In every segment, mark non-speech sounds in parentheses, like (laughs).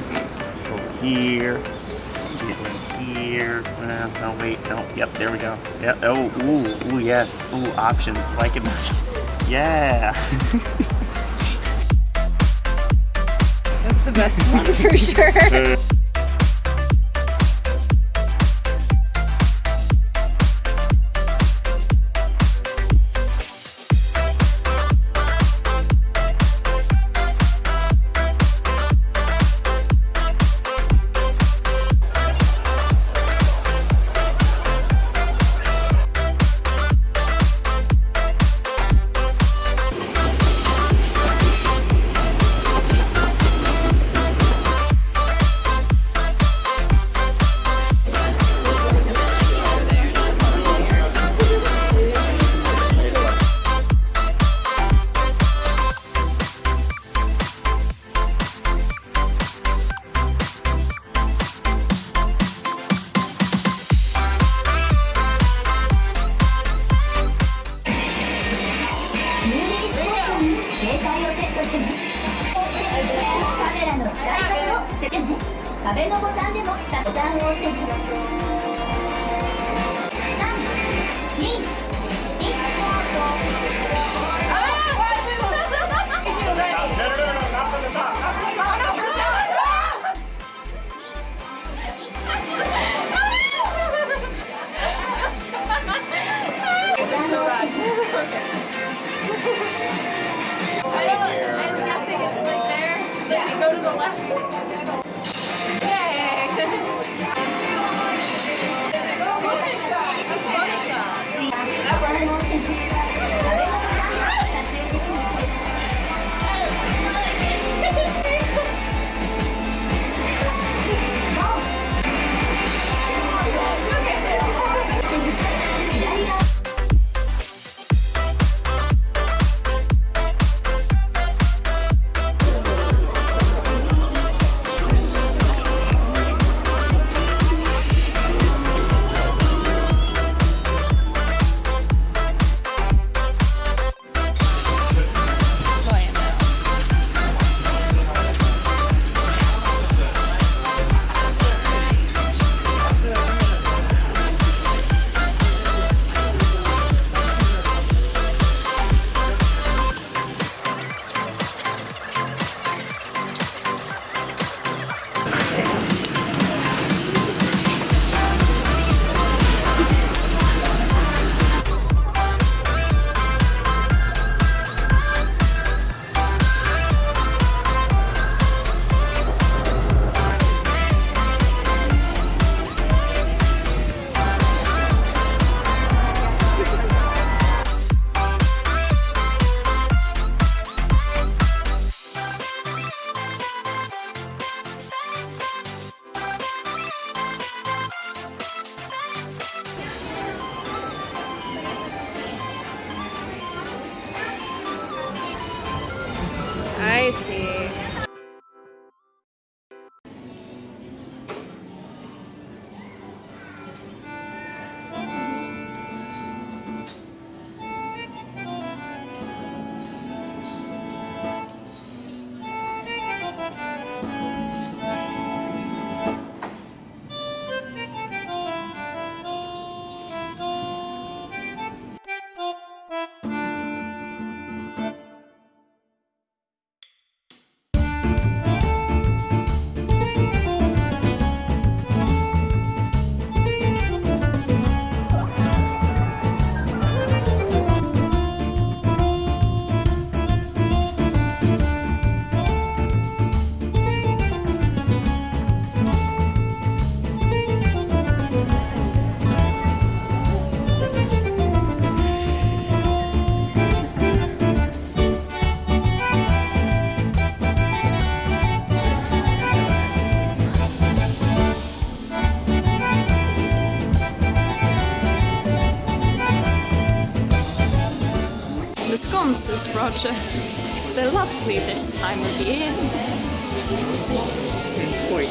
here, over here, here. Uh, no, wait, no. Yep, there we go. Yep. Oh, ooh, ooh, yes. Ooh, options. Liking this. Yeah. (laughs) That's the best one for sure. (laughs) 壁のボタンでもボタを押しい Yeah. (laughs) spicy. Sconces, Roger. They're lovely this time of year. Point.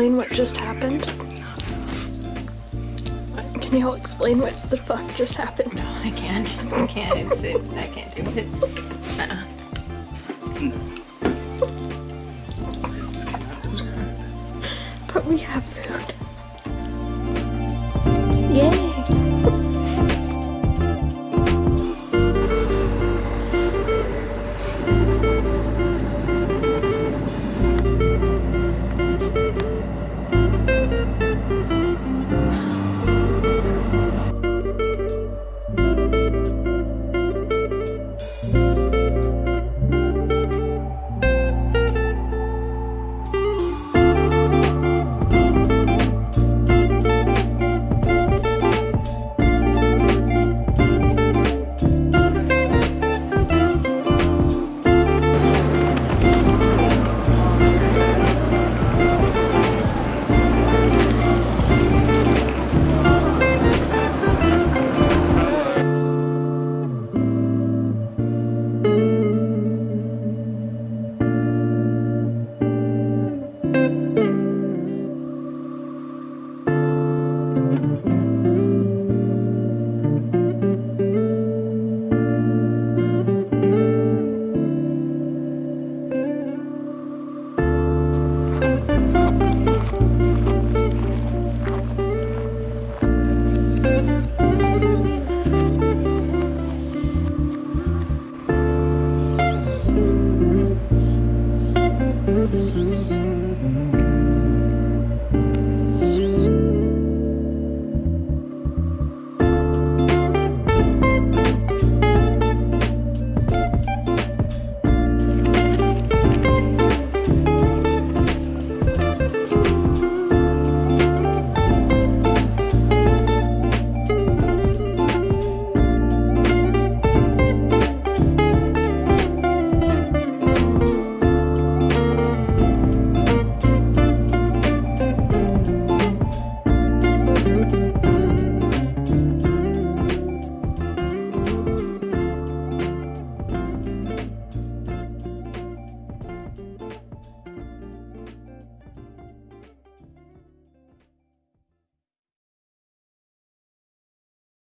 explain what just happened? Can y'all explain what the fuck just happened? No, I can't. I can't. It's, it, I can't do it. Uh -uh. No. It's. But we have food.